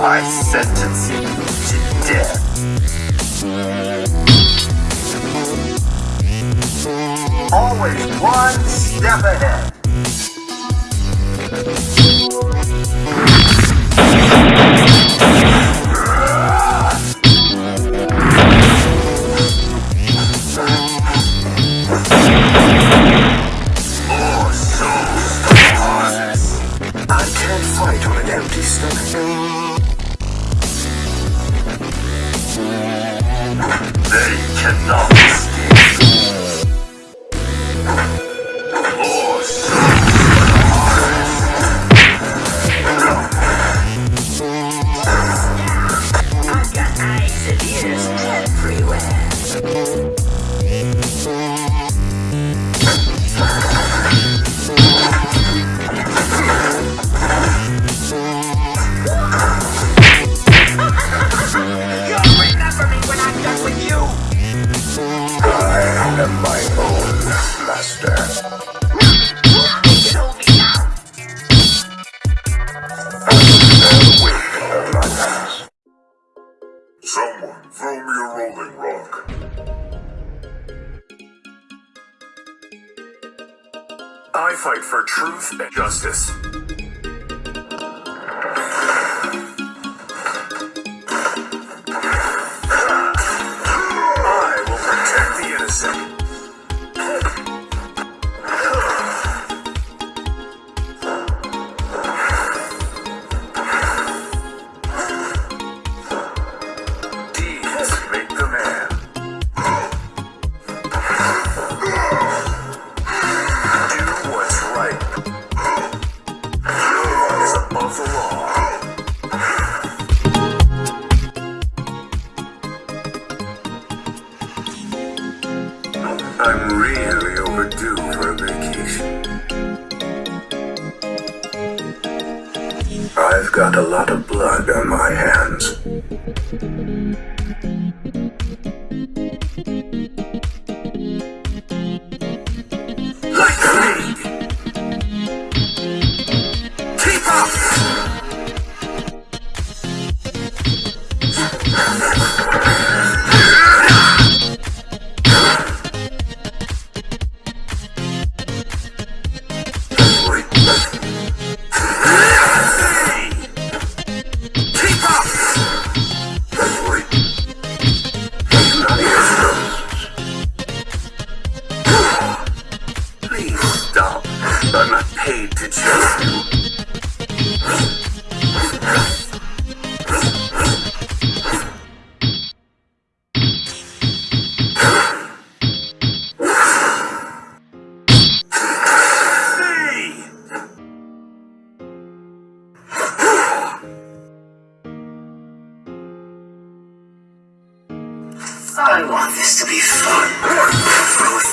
I sentence you to death. Always one step ahead. Fight on an empty stomach. 天道 past. Someone throw me a rolling rock. I fight for truth and justice. Really overdue for a vacation. I've got a lot of blood on my hands. I'm not paid to chase you. I want this to be fun. Both